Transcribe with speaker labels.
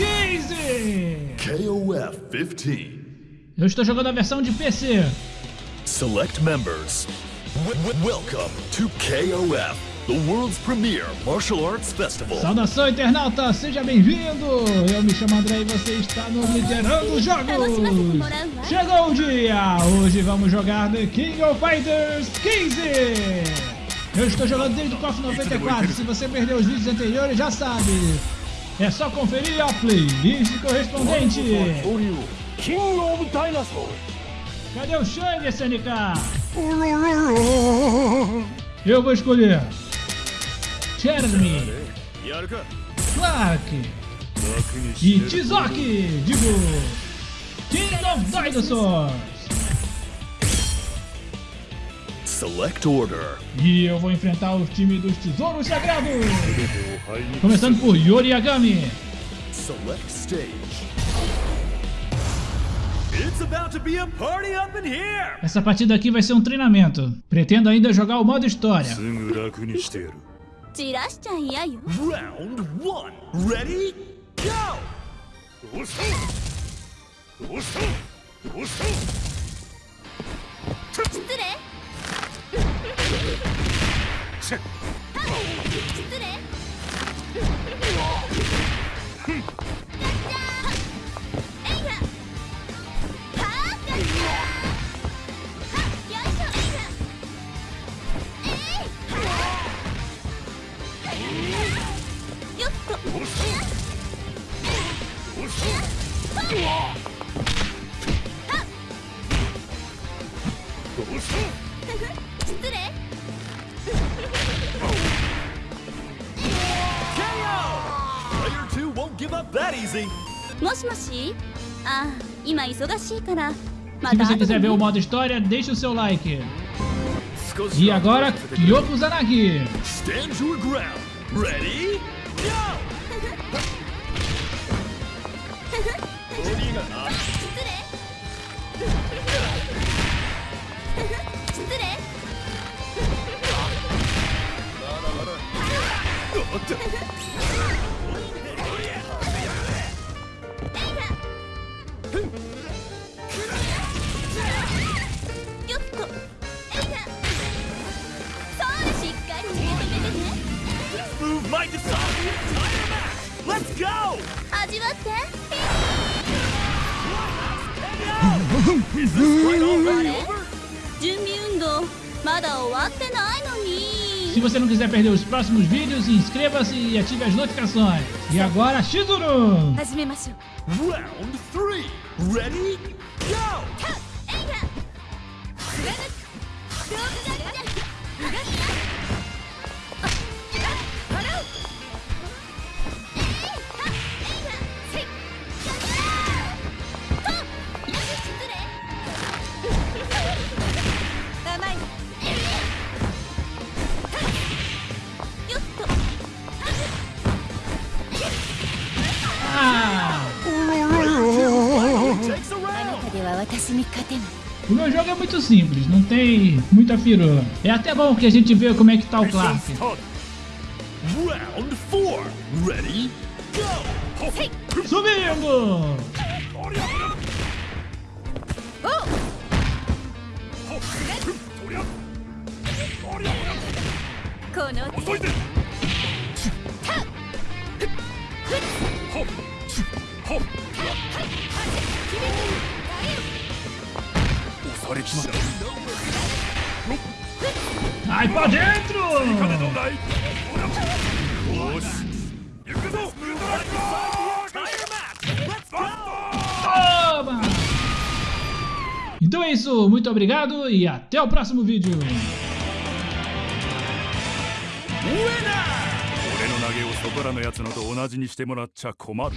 Speaker 1: 15!
Speaker 2: KOF 15.
Speaker 1: Eu estou jogando a versão de PC.
Speaker 2: Select members. W- w- welcome to KOF, the world's premier martial arts festival.
Speaker 1: Saudação, internauta! Seja bem-vindo! Eu me chamo André e você está no Liderando Jogos! Chegou o dia! Hoje vamos jogar The King of Fighters 15! Eu estou jogando desde o KOF 94, se você perdeu os vídeos anteriores já sabe! É só conferir a playlist correspondente! Cadê o Shang, SNK? Eu vou escolher Jeremy, Clark e Tizoki, digo King of Dinosaurs.
Speaker 2: Select order.
Speaker 1: E eu vou enfrentar o time dos Tesouros Sagrados. Começando por Yori Agami.
Speaker 2: Select stage.
Speaker 1: Essa partida aqui vai ser um treinamento. Pretendo ainda jogar o modo história.
Speaker 2: Round 1. Ready? Go!
Speaker 3: 失礼
Speaker 2: that easy.
Speaker 3: もしもしああ今忙しいからま
Speaker 1: Se
Speaker 3: た
Speaker 1: você
Speaker 3: 後で
Speaker 1: quiser ver o
Speaker 3: ね
Speaker 1: modo história, deixe o seu like.
Speaker 2: 少し
Speaker 1: E agora, Kyoko Zanagi.
Speaker 2: Stand your ground. Ready? Go!
Speaker 3: 味わって
Speaker 2: Is this fight already
Speaker 3: あれ
Speaker 2: over?
Speaker 3: 準備運動まだ終わってないのに
Speaker 1: Se você não quiser perder os próximos vídeos, inscreva-se e ative as notificações. E agora, Shizuru.
Speaker 3: 始めましょう
Speaker 2: Round three. Ready?
Speaker 1: O meu jogo é muito simples, não tem muita firula. É até bom que a gente vê como é que tá o Clark.
Speaker 2: Round four. Ready? Go!
Speaker 1: Subindo!
Speaker 3: こ
Speaker 1: Ai pra dentro!
Speaker 4: 金どうだいよし行くぞタイヤマッチ
Speaker 1: Toma! Então é isso, muito obrigado e até o próximo vídeo.
Speaker 4: 俺の投げをそこらのやつのと同じにしてもらっちゃ困る